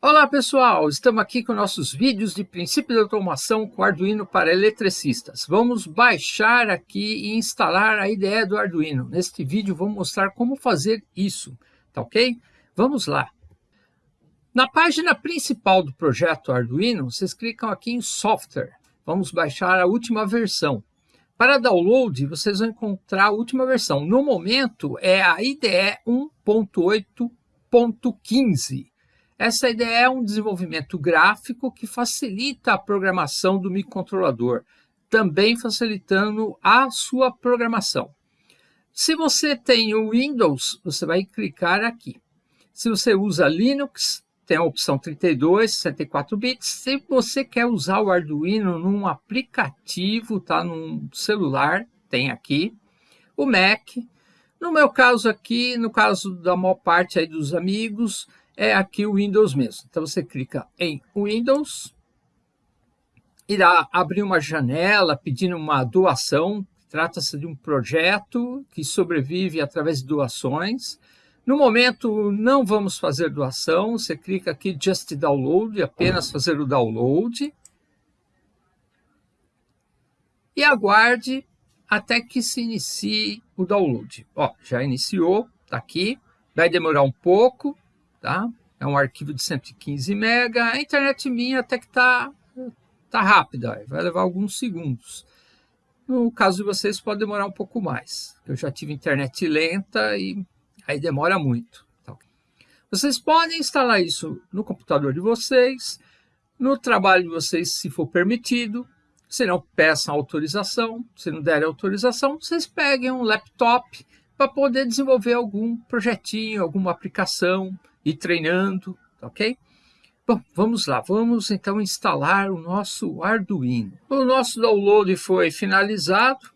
Olá pessoal, estamos aqui com nossos vídeos de princípio de automação com Arduino para eletricistas. Vamos baixar aqui e instalar a IDE do Arduino. Neste vídeo vou mostrar como fazer isso, tá ok? Vamos lá. Na página principal do projeto Arduino, vocês clicam aqui em software. Vamos baixar a última versão. Para download, vocês vão encontrar a última versão. No momento é a IDE 1.8.15. Essa ideia é um desenvolvimento gráfico que facilita a programação do microcontrolador, também facilitando a sua programação. Se você tem o Windows, você vai clicar aqui. Se você usa Linux, tem a opção 32, 64 bits. Se você quer usar o Arduino num aplicativo, tá, num celular, tem aqui. O Mac. No meu caso aqui, no caso da maior parte aí dos amigos, é aqui o Windows mesmo. Então você clica em Windows, irá abrir uma janela pedindo uma doação. Trata-se de um projeto que sobrevive através de doações. No momento, não vamos fazer doação. Você clica aqui Just Download, apenas fazer o download. E aguarde até que se inicie o download. Ó, já iniciou, está aqui. Vai demorar um pouco, tá? É um arquivo de 115 MB. A internet minha até que está tá rápida, vai levar alguns segundos. No caso de vocês, pode demorar um pouco mais. Eu já tive internet lenta e aí demora muito. Tá? Vocês podem instalar isso no computador de vocês, no trabalho de vocês, se for permitido. Se não, peçam autorização. Se não derem autorização, vocês peguem um laptop para poder desenvolver algum projetinho, alguma aplicação, e treinando, ok? Bom, vamos lá, vamos então instalar o nosso Arduino. O nosso download foi finalizado,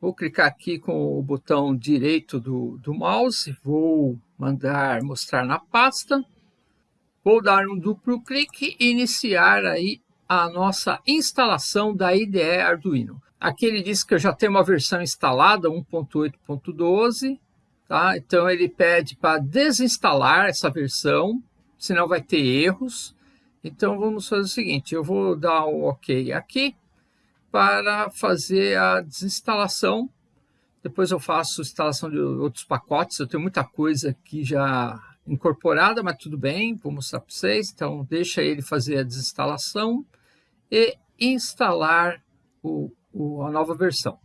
vou clicar aqui com o botão direito do, do mouse, vou mandar mostrar na pasta, vou dar um duplo clique e iniciar aí a nossa instalação da IDE Arduino. Aqui ele diz que eu já tenho uma versão instalada, 1.8.12, Tá? Então ele pede para desinstalar essa versão, senão vai ter erros. Então vamos fazer o seguinte, eu vou dar o um OK aqui para fazer a desinstalação. Depois eu faço instalação de outros pacotes, eu tenho muita coisa aqui já incorporada, mas tudo bem, vou mostrar para vocês. Então deixa ele fazer a desinstalação e instalar o, o, a nova versão.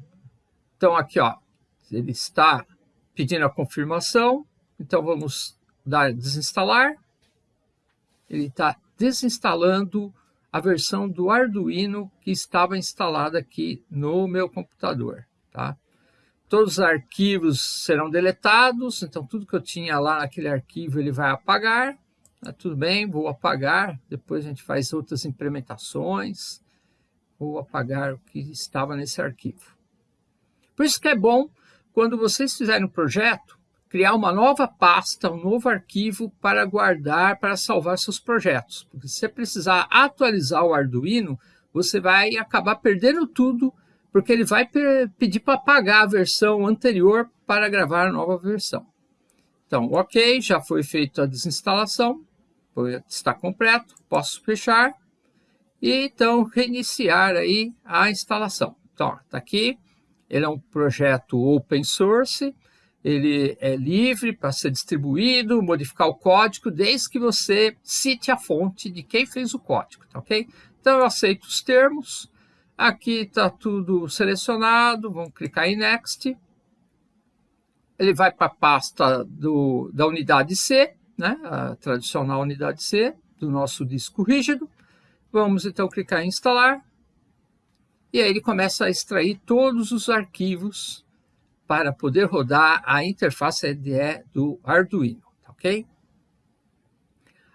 Então aqui ó, ele está pedindo a confirmação. Então vamos dar desinstalar. Ele está desinstalando a versão do Arduino que estava instalada aqui no meu computador. Tá? Todos os arquivos serão deletados, então tudo que eu tinha lá naquele arquivo ele vai apagar. Tá, tudo bem, vou apagar, depois a gente faz outras implementações. Vou apagar o que estava nesse arquivo. Por isso que é bom quando vocês fizerem um projeto, criar uma nova pasta, um novo arquivo para guardar, para salvar seus projetos. Porque se você precisar atualizar o Arduino, você vai acabar perdendo tudo, porque ele vai pedir para apagar a versão anterior para gravar a nova versão. Então, ok, já foi feita a desinstalação, está completo, posso fechar e então reiniciar aí a instalação. Então, está aqui, ele é um projeto open source, ele é livre para ser distribuído, modificar o código, desde que você cite a fonte de quem fez o código, tá ok? Então eu aceito os termos, aqui está tudo selecionado, vamos clicar em Next. Ele vai para a pasta do, da unidade C, né? a tradicional unidade C do nosso disco rígido. Vamos então clicar em instalar. E aí ele começa a extrair todos os arquivos para poder rodar a interface IDE do Arduino, tá ok?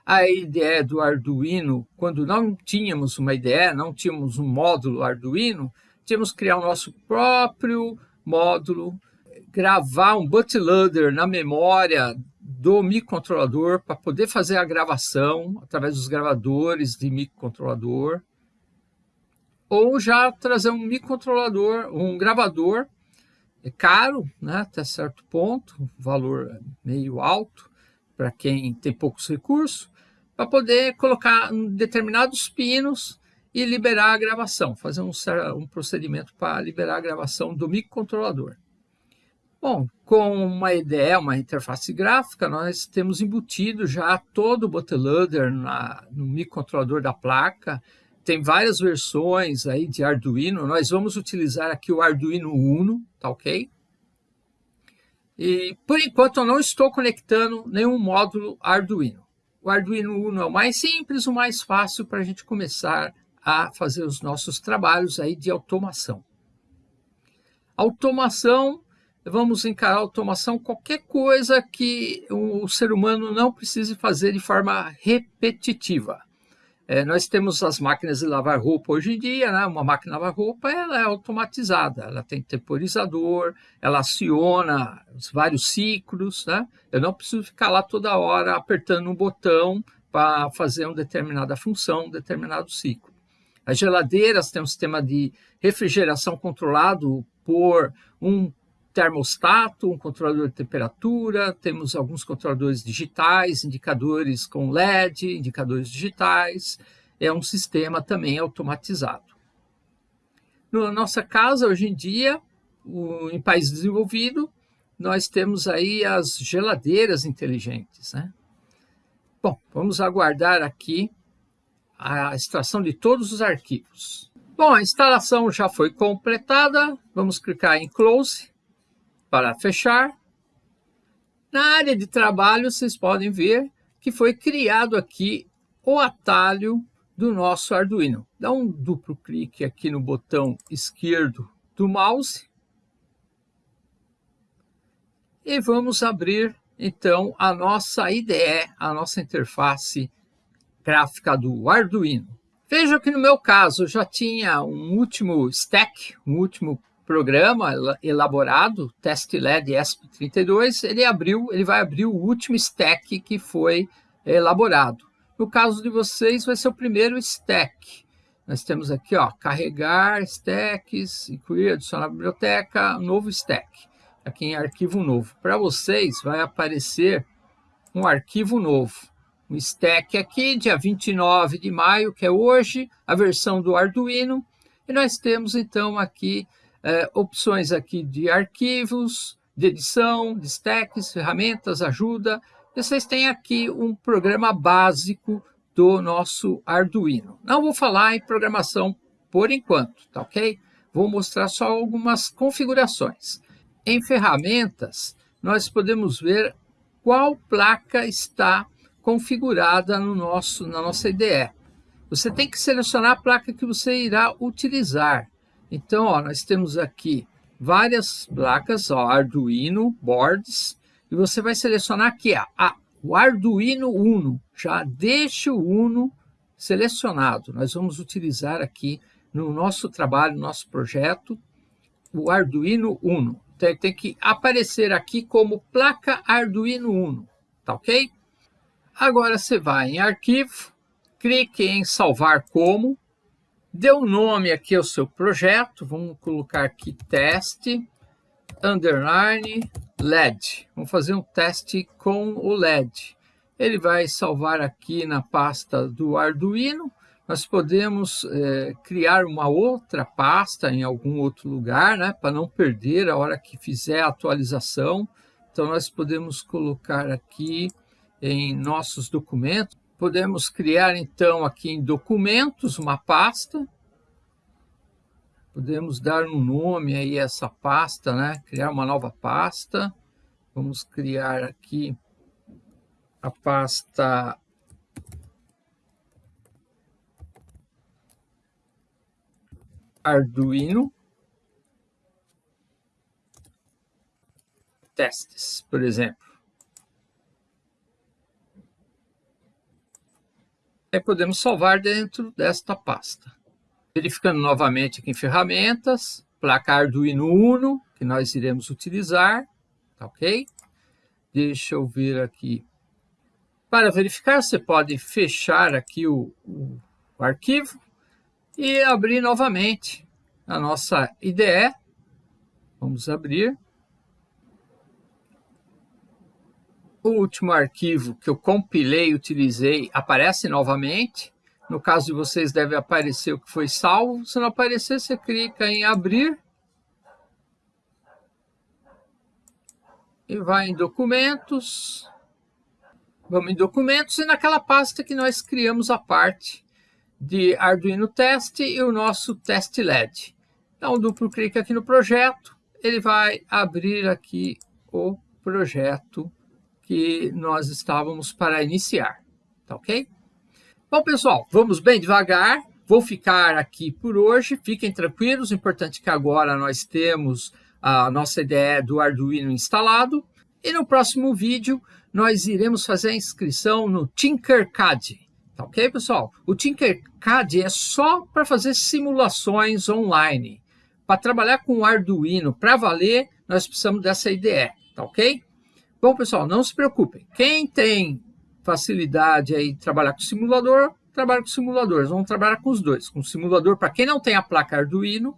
A IDE do Arduino, quando não tínhamos uma IDE, não tínhamos um módulo Arduino, tínhamos que criar o nosso próprio módulo, gravar um bootloader na memória do microcontrolador para poder fazer a gravação através dos gravadores de microcontrolador ou já trazer um microcontrolador, um gravador, é caro, né, até certo ponto, valor meio alto para quem tem poucos recursos, para poder colocar determinados pinos e liberar a gravação, fazer um, um procedimento para liberar a gravação do microcontrolador. Bom, com uma IDE, uma interface gráfica, nós temos embutido já todo o bootloader na, no microcontrolador da placa. Tem várias versões aí de Arduino. Nós vamos utilizar aqui o Arduino Uno, tá ok? E, por enquanto, eu não estou conectando nenhum módulo Arduino. O Arduino Uno é o mais simples, o mais fácil para a gente começar a fazer os nossos trabalhos aí de automação. Automação vamos encarar automação qualquer coisa que o ser humano não precise fazer de forma repetitiva. É, nós temos as máquinas de lavar roupa hoje em dia, né? uma máquina de lavar roupa ela é automatizada, ela tem temporizador, ela aciona os vários ciclos, né? eu não preciso ficar lá toda hora apertando um botão para fazer uma determinada função, um determinado ciclo. As geladeiras têm um sistema de refrigeração controlado por um termostato, um controlador de temperatura, temos alguns controladores digitais, indicadores com LED, indicadores digitais, é um sistema também automatizado. Na nossa casa, hoje em dia, o, em país desenvolvido, nós temos aí as geladeiras inteligentes. Né? Bom, vamos aguardar aqui a extração de todos os arquivos. Bom, a instalação já foi completada, vamos clicar em Close, para fechar, na área de trabalho, vocês podem ver que foi criado aqui o atalho do nosso Arduino. Dá um duplo clique aqui no botão esquerdo do mouse. E vamos abrir, então, a nossa IDE, a nossa interface gráfica do Arduino. Veja que no meu caso já tinha um último stack, um último programa elaborado, TestLed ESP32, ele abriu, ele vai abrir o último stack que foi elaborado. No caso de vocês, vai ser o primeiro stack. Nós temos aqui, ó, carregar stacks, incluir, adicionar biblioteca, novo stack. Aqui em arquivo novo. Para vocês, vai aparecer um arquivo novo. Um stack aqui, dia 29 de maio, que é hoje, a versão do Arduino. E nós temos, então, aqui é, opções aqui de arquivos, de edição, de stacks, ferramentas, ajuda. Vocês têm aqui um programa básico do nosso Arduino. Não vou falar em programação por enquanto, tá ok? Vou mostrar só algumas configurações. Em ferramentas, nós podemos ver qual placa está configurada no nosso, na nossa IDE. Você tem que selecionar a placa que você irá utilizar. Então, ó, nós temos aqui várias placas, ó, Arduino, boards, e você vai selecionar aqui ó, a, o Arduino Uno. Já deixa o Uno selecionado. Nós vamos utilizar aqui no nosso trabalho, no nosso projeto, o Arduino Uno. Tem que aparecer aqui como placa Arduino Uno, tá ok? Agora você vai em Arquivo, clique em Salvar Como, Dê um nome aqui ao seu projeto, vamos colocar aqui teste, underline, LED. Vamos fazer um teste com o LED. Ele vai salvar aqui na pasta do Arduino. Nós podemos é, criar uma outra pasta em algum outro lugar, né, para não perder a hora que fizer a atualização. Então, nós podemos colocar aqui em nossos documentos, Podemos criar, então, aqui em documentos, uma pasta. Podemos dar um nome aí a essa pasta, né? Criar uma nova pasta. Vamos criar aqui a pasta Arduino testes, por exemplo. Aí podemos salvar dentro desta pasta. Verificando novamente aqui em ferramentas, placa Arduino Uno, que nós iremos utilizar, tá ok? Deixa eu ver aqui. Para verificar, você pode fechar aqui o, o, o arquivo e abrir novamente a nossa IDE. Vamos abrir. O último arquivo que eu compilei utilizei aparece novamente. No caso de vocês, deve aparecer o que foi salvo. Se não aparecer, você clica em abrir. E vai em documentos. Vamos em documentos e naquela pasta que nós criamos a parte de Arduino Test e o nosso test LED. Dá um duplo clique aqui no projeto, ele vai abrir aqui o projeto que nós estávamos para iniciar, tá ok? Bom, pessoal, vamos bem devagar. Vou ficar aqui por hoje. Fiquem tranquilos. Importante que agora nós temos a nossa ideia do Arduino instalado. E no próximo vídeo, nós iremos fazer a inscrição no Tinkercad. Tá ok, pessoal? O Tinkercad é só para fazer simulações online. Para trabalhar com o Arduino para valer, nós precisamos dessa IDE, tá ok? Bom, pessoal, não se preocupem. Quem tem facilidade aí de trabalhar com simulador, trabalha com simuladores. Vamos trabalhar com os dois. Com simulador para quem não tem a placa Arduino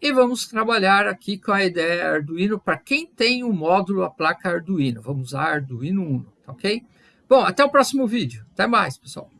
e vamos trabalhar aqui com a ideia Arduino para quem tem o módulo, a placa Arduino. Vamos usar Arduino Uno, tá ok? Bom, até o próximo vídeo. Até mais, pessoal.